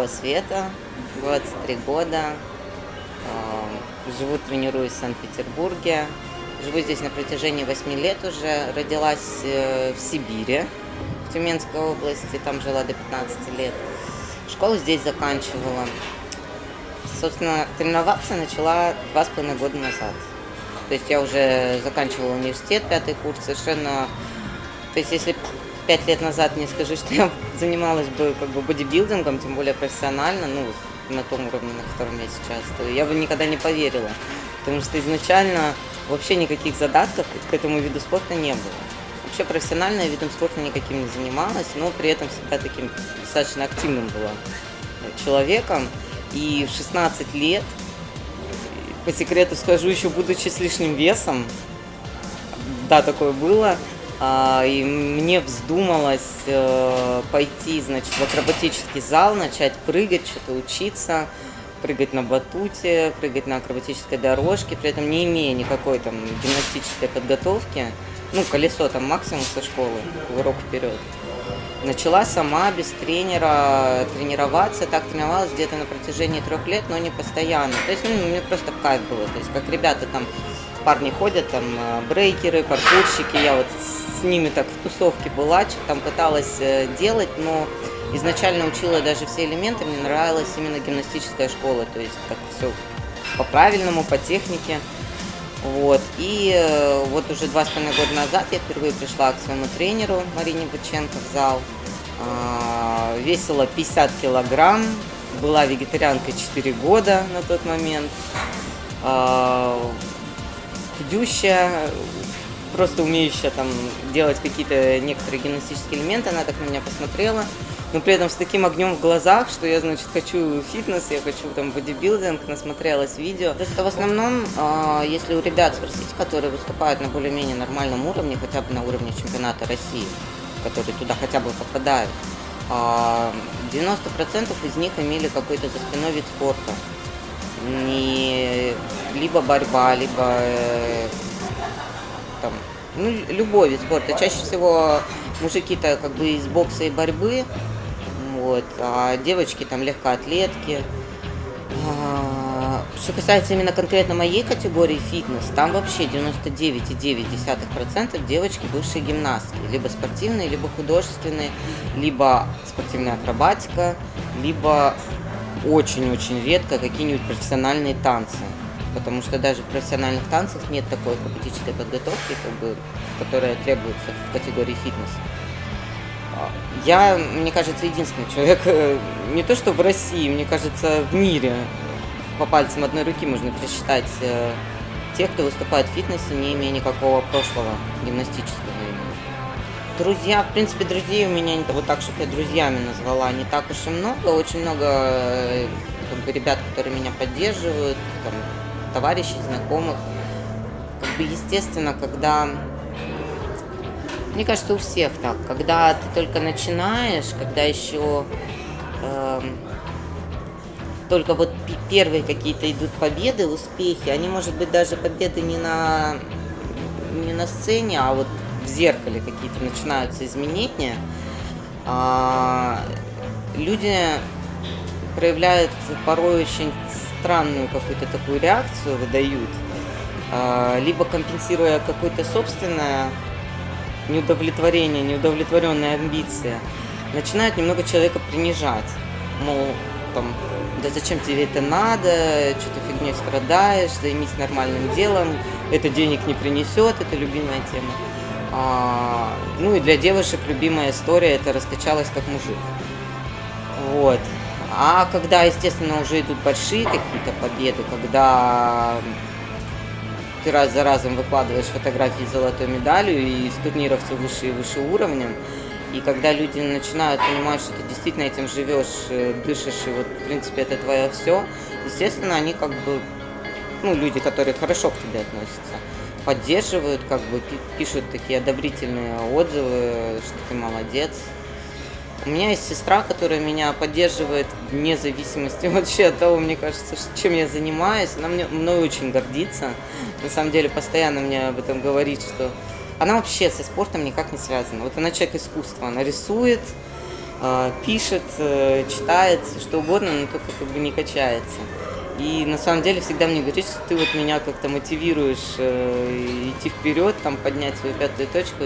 Шестерякова Света, 23 года. Э, Живу, тренируюсь в Санкт-Петербурге. Живу здесь на протяжении 8 лет уже. Родилась э, в Сибири, в Тюменской области. Там жила до 15 лет. Школу здесь заканчивала. Собственно, тренироваться начала два с половиной года назад. То есть я уже заканчивала университет, пятый курс, совершенно... То есть если пять лет назад мне скажи, что я занималась бы как бы бодибилдингом, тем более профессионально, ну, на том уровне, на котором я сейчас, то я бы никогда не поверила. Потому что изначально вообще никаких задатков к этому виду спорта не было. Вообще профессионально я видом спорта никаким не занималась, но при этом всегда таким достаточно активным была человеком. И в 16 лет, по секрету скажу, еще будучи с лишним весом, да, такое было, и мне вздумалось э, пойти, значит, в акробатический зал, начать прыгать, что-то учиться, прыгать на батуте, прыгать на акробатической дорожке, при этом не имея никакой там гимнастической подготовки. Ну, колесо там максимум со школы, урок вперед. Начала сама, без тренера, тренироваться. Так тренировалась где-то на протяжении трех лет, но не постоянно. То есть, ну, мне просто в кайф было. То есть, как ребята там, парни ходят, там, э, брейкеры, паркурщики. Я вот с ними так в тусовке была, что там пыталась э, делать, но изначально учила даже все элементы. Мне нравилась именно гимнастическая школа. То есть, так все по-правильному, по технике. Вот. И э, вот уже два с половиной года назад я впервые пришла к своему тренеру Марине Быченко в зал. А, весила 50 килограмм, была вегетарианкой 4 года на тот момент. А, худющая, просто умеющая там делать какие-то некоторые гимнастические элементы. Она так на меня посмотрела но при этом с таким огнем в глазах, что я, значит, хочу фитнес, я хочу там бодибилдинг, насмотрелась видео. То есть это в основном, э, если у ребят спросить, которые выступают на более-менее нормальном уровне, хотя бы на уровне чемпионата России, которые туда хотя бы попадают, э, а, 90% из них имели какой-то за спиной вид спорта. Не либо борьба, либо э, там, ну, любой вид спорта. Чаще всего мужики-то как бы из бокса и борьбы, вот, а девочки там легкоатлетки. А, что касается именно конкретно моей категории фитнес, там вообще 99,9% девочки бывшие гимнастки. Либо спортивные, либо художественные, либо спортивная акробатика, либо очень-очень редко какие-нибудь профессиональные танцы. Потому что даже в профессиональных танцах нет такой акробатической подготовки, как бы, которая требуется в категории фитнес. Я, мне кажется, единственный человек, э, не то что в России, мне кажется, в мире по пальцам одной руки можно пересчитать э, тех, кто выступает в фитнесе, не имея никакого прошлого гимнастического Друзья, в принципе, друзей у меня, вот так, чтобы я друзьями назвала, не так уж и много. Очень много э, как бы, ребят, которые меня поддерживают, там, товарищей, знакомых. Как бы, естественно, когда мне кажется, у всех так. Когда ты только начинаешь, когда еще э, только вот первые какие-то идут победы, успехи, они, может быть, даже победы не на, не на сцене, а вот зеркале какие-то начинаются изменения, а, люди проявляют порой очень странную какую-то такую реакцию, выдают, а, либо компенсируя какое-то собственное неудовлетворение, неудовлетворенная амбиция, начинают немного человека принижать. Мол, там, да зачем тебе это надо, что ты фигней страдаешь, займись нормальным делом, это денег не принесет, это любимая тема. А, ну и для девушек любимая история это раскачалась как мужик. Вот. А когда, естественно, уже идут большие какие-то победы, когда ты раз за разом выкладываешь фотографии с золотой медалью и с турниров все выше и выше уровнем. И когда люди начинают понимать, что ты действительно этим живешь, э, дышишь, и вот, в принципе, это твое все, естественно, они как бы, ну, люди, которые хорошо к тебе относятся, поддерживают, как бы пишут такие одобрительные отзывы, что ты молодец, у меня есть сестра, которая меня поддерживает вне зависимости вообще от того, мне кажется, чем я занимаюсь. Она мне, мной очень гордится. На самом деле, постоянно мне об этом говорит, что она вообще со спортом никак не связана. Вот она человек искусства, она рисует, э, пишет, э, читает, что угодно, но только как бы не качается. И на самом деле всегда мне говорит, что ты вот меня как-то мотивируешь э, идти вперед, там поднять свою пятую точку,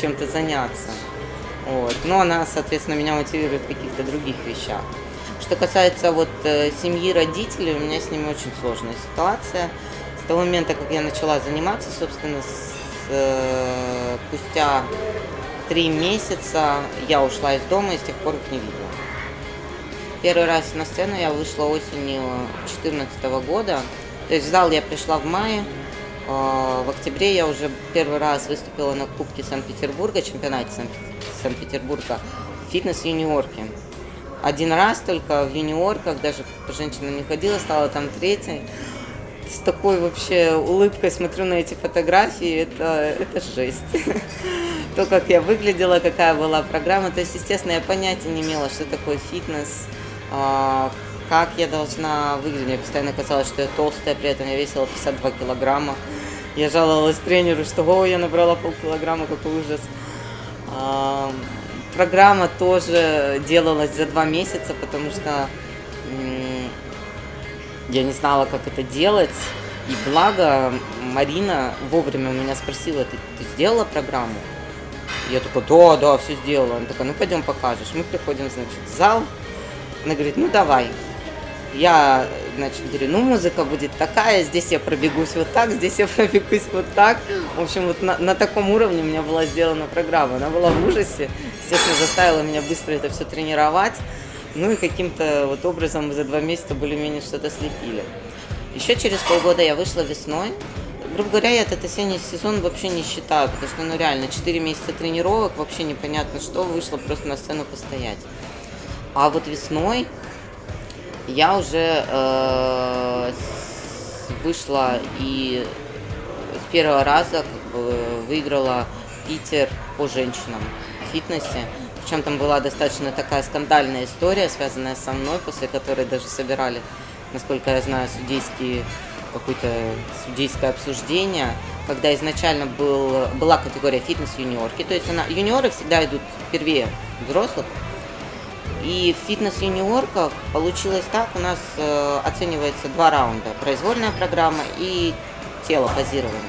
чем-то заняться. Вот. Но она, соответственно, меня мотивирует в каких-то других вещах. Что касается вот э, семьи родителей, у меня с ними очень сложная ситуация. С того момента, как я начала заниматься, собственно, с, э, спустя три месяца я ушла из дома и с тех пор их не видела. Первый раз на сцену я вышла осенью 2014 года. То есть в зал я пришла в мае. А, в октябре я уже первый раз выступила на Кубке Санкт-Петербурга, чемпионате Санкт-Петербурга, фитнес-юниорке. Один раз только в юниорках, даже женщина не ходила, стала там третьей. С такой вообще улыбкой смотрю на эти фотографии, это, это жесть. То, как я выглядела, какая была программа. То есть, естественно, я понятия не имела, что такое фитнес, как я должна выглядеть. Мне постоянно казалось, что я толстая, при этом я весила 52 килограмма. Я жаловалась тренеру, что о, я набрала полкилограмма, какой ужас. А, программа тоже делалась за два месяца, потому что я не знала, как это делать. И благо Марина вовремя меня спросила, ты, ты сделала программу? Я такой, да, да, все сделала. Она такая, ну пойдем покажешь. Мы приходим, значит, в зал, она говорит, ну давай. Я, значит, говорю, ну музыка будет такая, здесь я пробегусь вот так, здесь я пробегусь вот так. В общем, вот на, на таком уровне у меня была сделана программа. Она была в ужасе, естественно, заставила меня быстро это все тренировать. Ну и каким-то вот образом за два месяца более-менее что-то слепили. Еще через полгода я вышла весной. Грубо говоря, я этот осенний сезон вообще не считаю, потому что, ну реально, 4 месяца тренировок, вообще непонятно что, вышла просто на сцену постоять. А вот весной я уже э, вышла и с первого раза как бы, выиграла Питер по женщинам в фитнесе. Причем там была достаточно такая скандальная история, связанная со мной, после которой даже собирали, насколько я знаю, судейские какое-то судейское обсуждение, когда изначально был, была категория фитнес-юниорки, то есть она, юниоры всегда идут первее взрослых, и в фитнес-юниорках получилось так, у нас э, оценивается два раунда. Произвольная программа и тело позирование.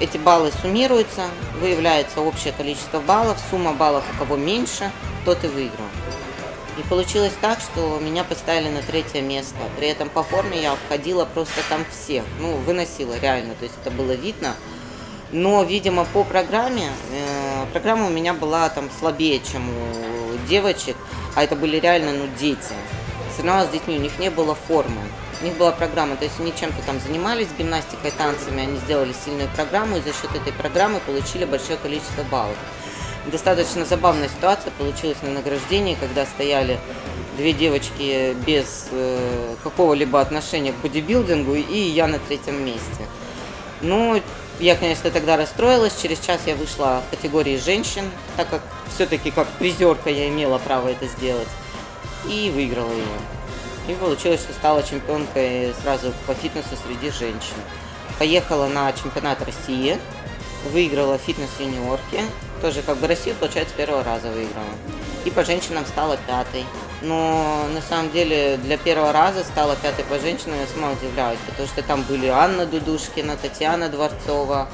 Эти баллы суммируются, выявляется общее количество баллов, сумма баллов у кого меньше, тот и выиграл. И получилось так, что меня поставили на третье место. При этом по форме я обходила просто там всех. Ну, выносила реально, то есть это было видно. Но, видимо, по программе, э, программа у меня была там слабее, чем у девочек, а это были реально ну, дети. Соревновалась с детьми, у них не было формы. У них была программа, то есть они чем-то там занимались, гимнастикой, танцами, они сделали сильную программу и за счет этой программы получили большое количество баллов. Достаточно забавная ситуация получилась на награждении, когда стояли две девочки без э, какого-либо отношения к бодибилдингу и я на третьем месте. Ну, я, конечно, тогда расстроилась. Через час я вышла в категории женщин, так как все-таки как призерка я имела право это сделать. И выиграла ее. И получилось, что стала чемпионкой сразу по фитнесу среди женщин. Поехала на чемпионат России, выиграла фитнес-юниорки. Тоже как бы Россию, получается, первого раза выиграла. И по женщинам стала пятой. Но на самом деле для первого раза стала пятой по женщинам, я сама удивляюсь, потому что там были Анна Дудушкина, Татьяна Дворцова,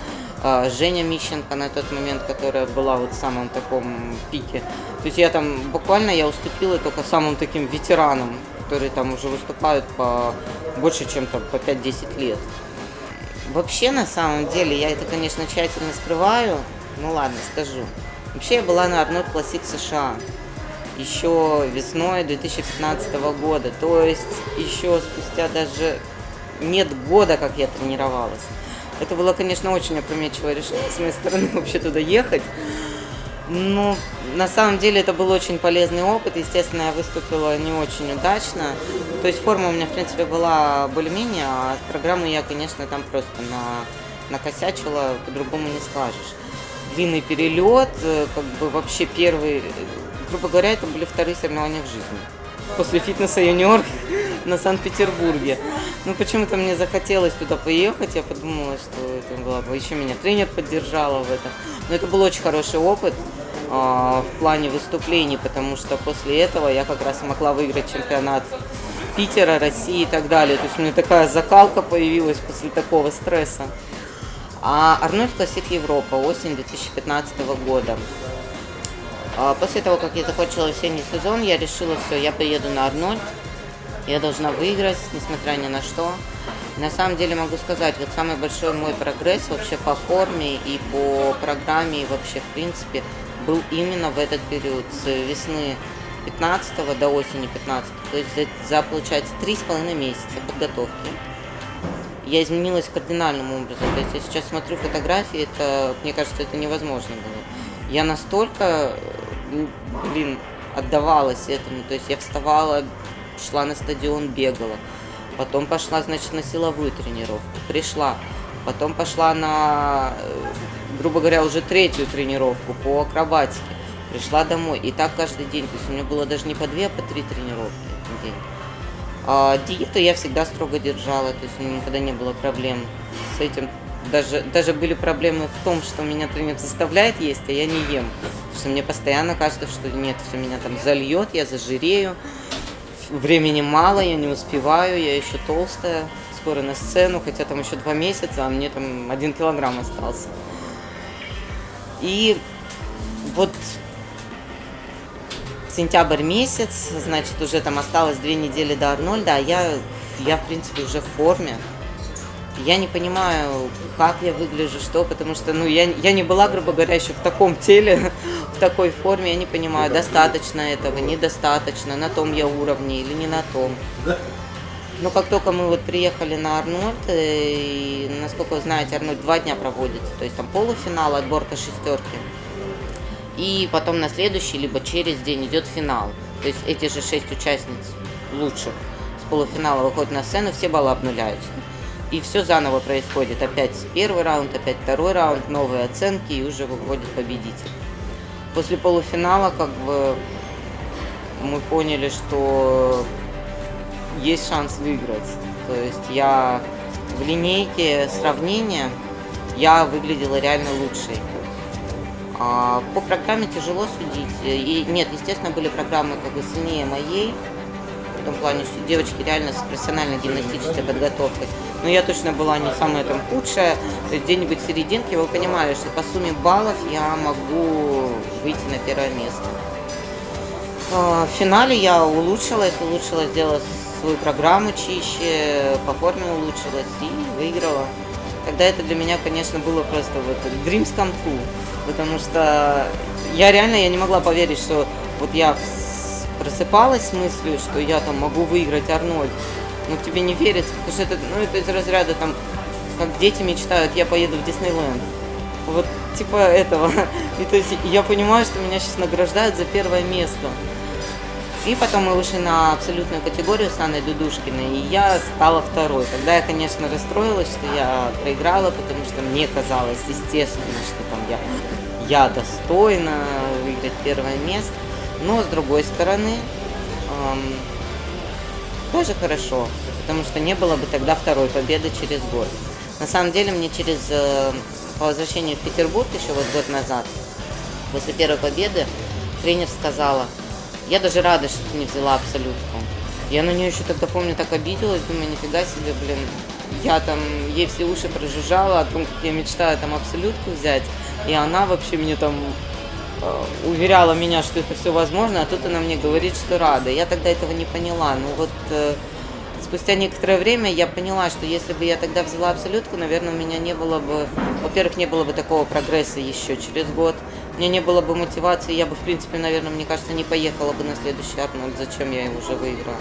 Женя Мищенко на тот момент, которая была вот в самом таком пике. То есть я там буквально я уступила только самым таким ветеранам, которые там уже выступают по больше, чем там по 5-10 лет. Вообще, на самом деле, я это, конечно, тщательно скрываю, ну ладно, скажу. Вообще я была на одной Classic США еще весной 2015 года. То есть еще спустя даже нет года, как я тренировалась. Это было, конечно, очень опрометчивое решение с моей стороны вообще туда ехать. Но на самом деле это был очень полезный опыт. Естественно, я выступила не очень удачно. То есть форма у меня, в принципе, была более-менее, а программу я, конечно, там просто на, накосячила, по-другому не скажешь. Длинный перелет, э, как бы вообще первый грубо говоря, это были вторые соревнования в жизни. После фитнеса юниор на Санкт-Петербурге. Ну, почему-то мне захотелось туда поехать, я подумала, что это было бы... Еще меня тренер поддержала в этом. Но это был очень хороший опыт а, в плане выступлений, потому что после этого я как раз могла выиграть чемпионат Питера, России и так далее. То есть у меня такая закалка появилась после такого стресса. А Арнольд Классик Европа, осень 2015 года. А после того, как я закончила осенний сезон, я решила, все, я поеду на Арнольд. Я должна выиграть, несмотря ни на что. На самом деле могу сказать, вот самый большой мой прогресс вообще по форме и по программе, и вообще в принципе, был именно в этот период, с весны 15 до осени 15 то есть за, за получается, три с половиной месяца подготовки. Я изменилась кардинальным образом. То есть я сейчас смотрю фотографии, это, мне кажется, это невозможно было. Я настолько, блин, отдавалась этому. То есть я вставала, шла на стадион, бегала. Потом пошла, значит, на силовую тренировку. Пришла. Потом пошла на, грубо говоря, уже третью тренировку по акробатике пришла домой. И так каждый день. То есть у меня было даже не по две, а по три тренировки в день. А диету я всегда строго держала, то есть у меня никогда не было проблем с этим. Даже, даже были проблемы в том, что меня тренер заставляет есть, а я не ем. Потому что мне постоянно кажется, что нет, все меня там зальет, я зажирею. Времени мало, я не успеваю, я еще толстая. Скоро на сцену, хотя там еще два месяца, а мне там один килограмм остался. И вот сентябрь месяц, значит, уже там осталось две недели до Арнольда, а я, я, в принципе, уже в форме. Я не понимаю, как я выгляжу, что, потому что, ну, я, я не была, грубо говоря, еще в таком теле, в такой форме, я не понимаю, достаточно этого, недостаточно, на том я уровне или не на том. Но как только мы вот приехали на Арнольд, э, и, насколько вы знаете, Арнольд два дня проводится, то есть там полуфинал, отборка шестерки. И потом на следующий, либо через день идет финал. То есть эти же шесть участниц лучших с полуфинала выходят на сцену, все баллы обнуляются. И все заново происходит. Опять первый раунд, опять второй раунд, новые оценки, и уже выходит победитель. После полуфинала как бы мы поняли, что есть шанс выиграть. То есть я в линейке сравнения я выглядела реально лучшей. А, по программе тяжело судить. И нет, естественно, были программы как бы сильнее моей, в том плане, что девочки реально с профессиональной гимнастической подготовкой. Но я точно была не самая там худшая, то есть где-нибудь в серединке вы понимали, что по сумме баллов я могу выйти на первое место. А, в финале я улучшилась, улучшилась, сделала свою программу чище, по форме улучшилась и выиграла. Тогда это для меня, конечно, было просто вот dreams come true потому что я реально я не могла поверить, что вот я просыпалась с мыслью, что я там могу выиграть Арнольд. Но тебе не верится, потому что это, ну, это из разряда там, как дети мечтают, я поеду в Диснейленд. Вот типа этого. И то есть я понимаю, что меня сейчас награждают за первое место. И потом мы вышли на абсолютную категорию с Анной Дудушкиной, и я стала второй. Тогда я, конечно, расстроилась, что я проиграла, потому что мне казалось, естественно, что там я, я достойна выиграть первое место. Но, с другой стороны, эм, тоже хорошо, потому что не было бы тогда второй победы через год. На самом деле, мне через, э, по возвращению в Петербург еще вот год назад, после первой победы, тренер сказала – я даже рада, что ты не взяла абсолютку. Я на нее еще тогда, помню, так обиделась, думаю, нифига себе, блин. Я там ей все уши прожужжала о том, как я мечтаю там абсолютку взять. И она вообще мне там уверяла меня, что это все возможно, а тут она мне говорит, что рада. Я тогда этого не поняла. Ну вот э, спустя некоторое время я поняла, что если бы я тогда взяла абсолютку, наверное, у меня не было бы, во-первых, не было бы такого прогресса еще через год у меня не было бы мотивации, я бы, в принципе, наверное, мне кажется, не поехала бы на следующий Арнольд, зачем я его уже выиграла.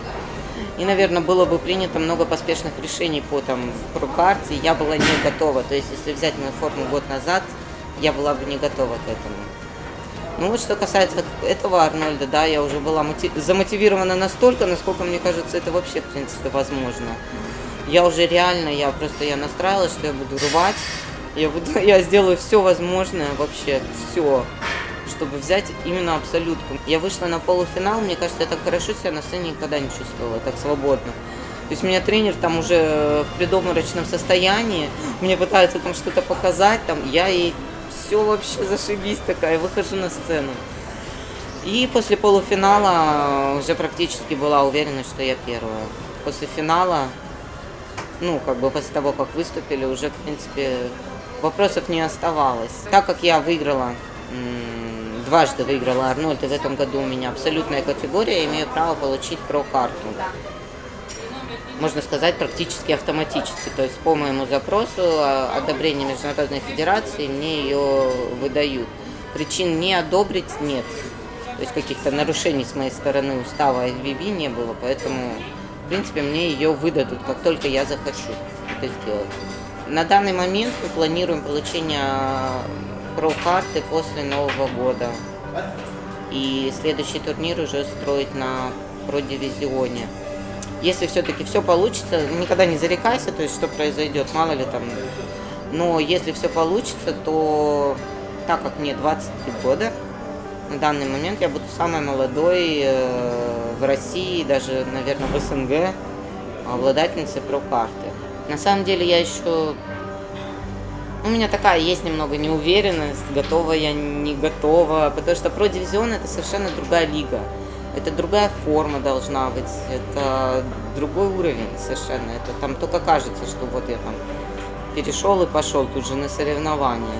И, наверное, было бы принято много поспешных решений по там про карте, я была не готова. То есть, если взять мою форму год назад, я была бы не готова к этому. Ну вот что касается этого Арнольда, да, я уже была мотив... замотивирована настолько, насколько мне кажется, это вообще, в принципе, возможно. Я уже реально, я просто я настраивалась, что я буду рвать, я, буду, я сделаю все возможное, вообще все. чтобы взять именно абсолютку. Я вышла на полуфинал, мне кажется, я так хорошо себя на сцене никогда не чувствовала, так свободно. То есть меня тренер там уже в предобморочном состоянии, мне пытается там что-то показать, там я ей все вообще зашибись такая, выхожу на сцену. И после полуфинала уже практически была уверена, что я первая. После финала, ну, как бы после того, как выступили, уже, в принципе, вопросов не оставалось. Так как я выиграла, дважды выиграла Арнольд, и в этом году у меня абсолютная категория, имею право получить про-карту. Можно сказать, практически автоматически. То есть по моему запросу одобрения Международной Федерации мне ее выдают. Причин не одобрить нет. То есть каких-то нарушений с моей стороны устава FBB не было, поэтому, в принципе, мне ее выдадут, как только я захочу это сделать. На данный момент мы планируем получение про-карты после Нового года. И следующий турнир уже строить на про-дивизионе. Если все-таки все получится, никогда не зарекайся, то есть что произойдет, мало ли там. Но если все получится, то так как мне 23 года, на данный момент я буду самой молодой э, в России, даже, наверное, в СНГ, обладательницей про-карты. На самом деле я еще... У меня такая есть немного неуверенность, готова я, не готова, потому что про-дивизион это совершенно другая лига. Это другая форма должна быть, это другой уровень совершенно. Это там только кажется, что вот я там перешел и пошел тут же на соревнования.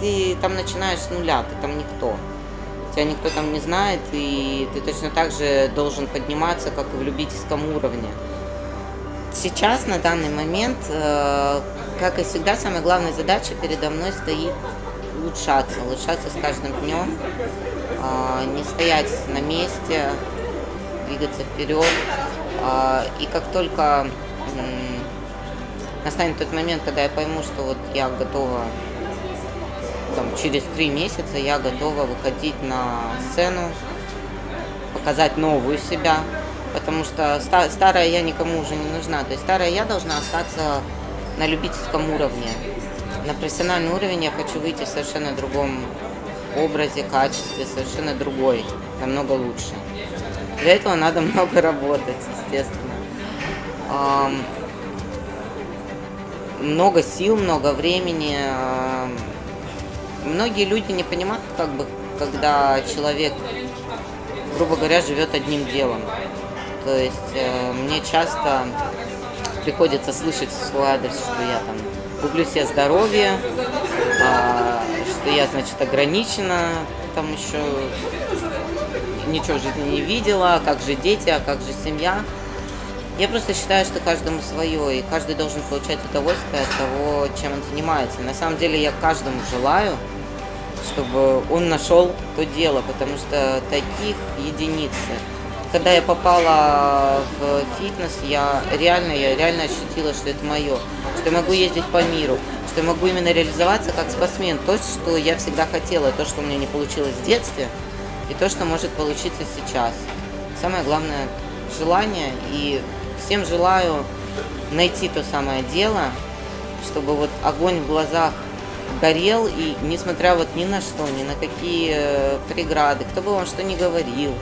Ты там начинаешь с нуля, ты там никто тебя никто там не знает, и ты точно так же должен подниматься, как и в любительском уровне. Сейчас, на данный момент, э, как и всегда, самая главная задача передо мной стоит улучшаться, улучшаться с каждым днем, не стоять на месте, двигаться вперед. Э, и как только настанет тот момент, когда я пойму, что вот я готова там, через три месяца я готова выходить на сцену, показать новую себя, потому что старая я никому уже не нужна. То есть старая я должна остаться на любительском уровне. На профессиональный уровень я хочу выйти в совершенно другом образе, качестве, совершенно другой, намного лучше. Для этого надо много работать, естественно. Много сил, много времени, Многие люди не понимают, как бы, когда человек, грубо говоря, живет одним делом. То есть э, мне часто приходится слышать в свой адрес, что я там гублю себе здоровье, а, что я, значит, ограничена, там еще ничего в жизни не видела, как же дети, а как же семья. Я просто считаю, что каждому свое, и каждый должен получать удовольствие от того, чем он занимается. На самом деле я каждому желаю, чтобы он нашел то дело, потому что таких единицы. Когда я попала в фитнес, я реально, я реально ощутила, что это мое, что я могу ездить по миру, что я могу именно реализоваться как спортсмен. То, что я всегда хотела, то, что у меня не получилось в детстве, и то, что может получиться сейчас. Самое главное – желание, и всем желаю найти то самое дело, чтобы вот огонь в глазах горел, и несмотря вот ни на что, ни на какие э, преграды, кто бы вам что ни говорил,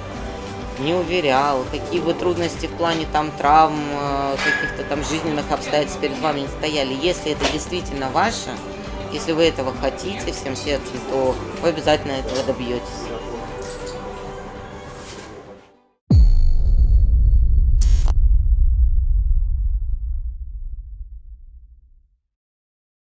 не уверял, какие бы трудности в плане там травм, э, каких-то там жизненных обстоятельств перед вами не стояли, если это действительно ваше, если вы этого хотите всем сердцем, то вы обязательно этого добьетесь.